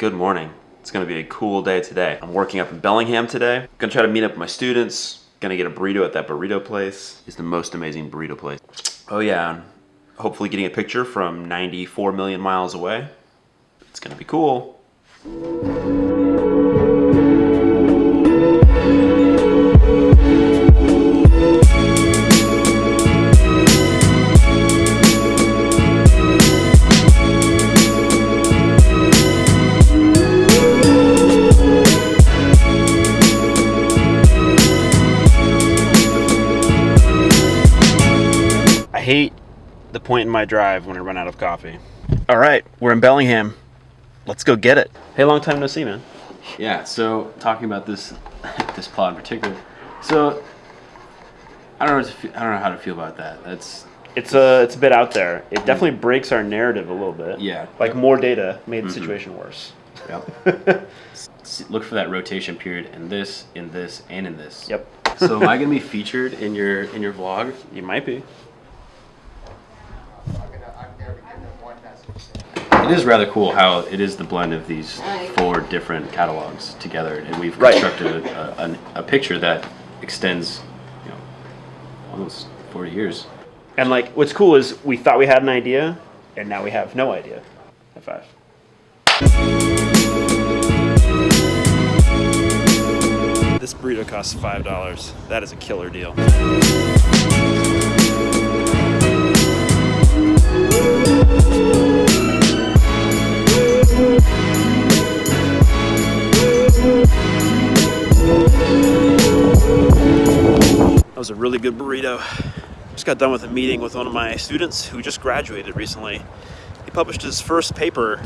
Good morning. It's gonna be a cool day today. I'm working up in Bellingham today. Gonna try to meet up with my students. Gonna get a burrito at that burrito place. It's the most amazing burrito place. Oh yeah, hopefully getting a picture from 94 million miles away. It's gonna be cool. Hate the point in my drive when I run out of coffee. All right, we're in Bellingham. Let's go get it. Hey, long time no see, man. Yeah, so talking about this this plot in particular. So I don't know to feel, I don't know how to feel about that. That's It's a it's a bit out there. It mm. definitely breaks our narrative a little bit. Yeah. Like more data made the mm-hmm. situation worse. yep. Look for that rotation period in this, in this, and in this. Yep. So am I gonna be featured in your in your vlog? You might be. I'm gonna, I'm never giving them one message. It is rather cool how it is the blend of these four different catalogs together, and we've Right. constructed a, a, a picture that extends, you know, almost 40 years. And like what's cool is we thought we had an idea and now we have no idea. High five. This burrito costs five dollars. That is a killer deal. Was a really good burrito. Just got done with a meeting with one of my students who just graduated recently. He published his first paper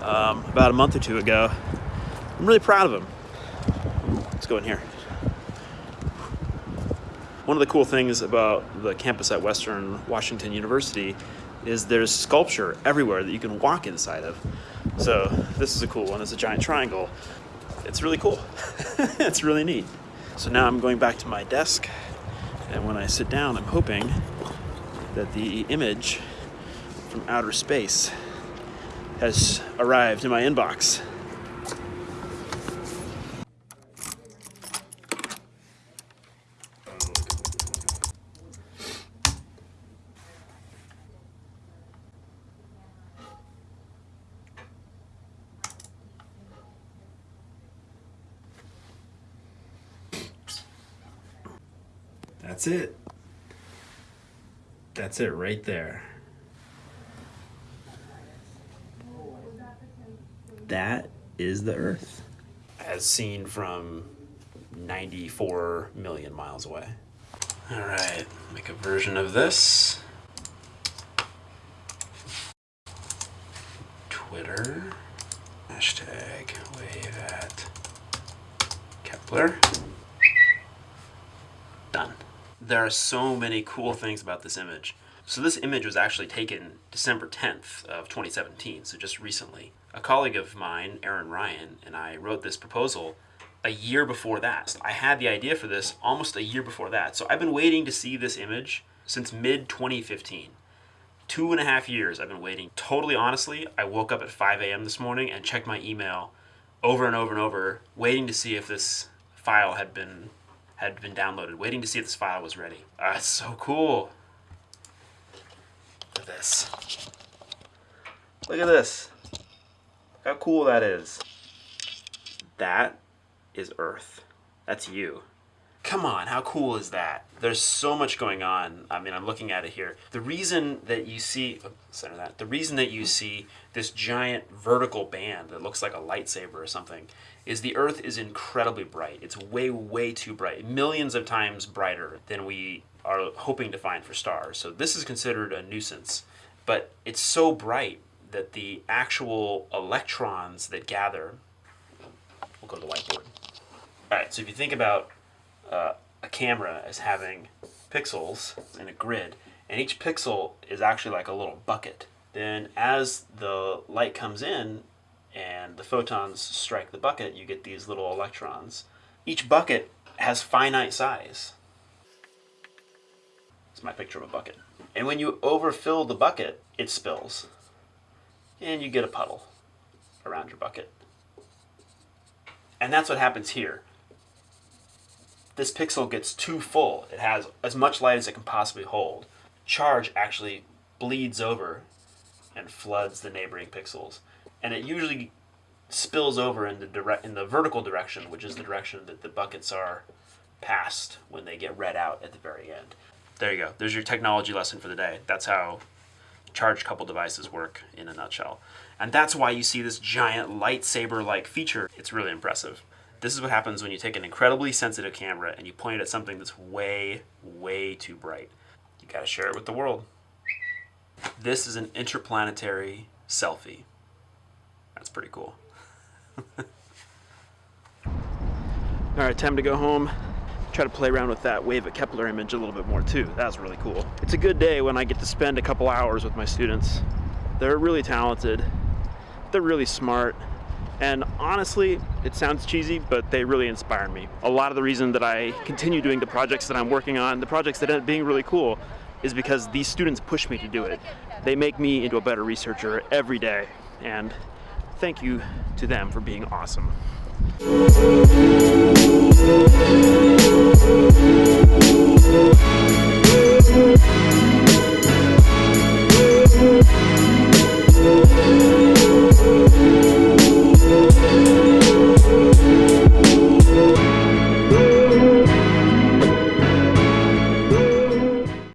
um, about a month or two ago. I'm really proud of him. Let's go in here. One of the cool things about the campus at Western Washington University is there's sculpture everywhere that you can walk inside of. So this is a cool one. It's a giant triangle. It's really cool. it's really neat. So now I'm going back to my desk, and when I sit down, I'm hoping that the image from outer space has arrived in my inbox. That's it. That's it right there. That is the Earth. As seen from 94 million miles away. All right, make a version of this. Twitter. Hashtag wave at Kepler. Done. There are so many cool things about this image. So this image was actually taken December 10th of 2017, so just recently. A colleague of mine, Aaron Ryan, and I wrote this proposal a year before that. I had the idea for this almost a year before that. So I've been waiting to see this image since mid 2015. Two and a half years I've been waiting. Totally honestly, I woke up at 5 a.m. this morning and checked my email over and over and over, waiting to see if this file had been had been downloaded, waiting to see if this file was ready. Ah, it's so cool. Look at this. Look at this. How cool that is. That is Earth. That's you. Come on, how cool is that? There's so much going on. I mean, I'm looking at it here. The reason that you see, oh, center that. The reason that you see this giant vertical band that looks like a lightsaber or something is the Earth is incredibly bright. It's way, way too bright. Millions of times brighter than we are hoping to find for stars. So this is considered a nuisance. But it's so bright that the actual electrons that gather, we'll go to the whiteboard. All right, so if you think about uh, a camera as having pixels in a grid, and each pixel is actually like a little bucket. Then as the light comes in and the photons strike the bucket, you get these little electrons. Each bucket has finite size. It's my picture of a bucket. And when you overfill the bucket, it spills. And you get a puddle. around your bucket. And that's what happens here. This pixel gets too full. It has as much light as it can possibly hold. Charge actually bleeds over and floods the neighboring pixels. And it usually spills over in the direct in the vertical direction, which is the direction that the buckets are passed when they get read out at the very end. There you go. There's your technology lesson for the day. That's how charge coupled devices work in a nutshell. And that's why you see this giant lightsaber like feature. It's really impressive. This is what happens when you take an incredibly sensitive camera and you point it at something that's way, way too bright. You gotta share it with the world. This is an interplanetary selfie. That's pretty cool. All right, time to go home. Try to play around with that wave of Kepler image a little bit more too. That was really cool. It's a good day when I get to spend a couple hours with my students. They're really talented. They're really smart. And honestly, it sounds cheesy, but they really inspire me. A lot of the reason that I continue doing the projects that I'm working on, the projects that end up being really cool, is because these students push me to do it. They make me into a better researcher every day. And thank you to them for being awesome.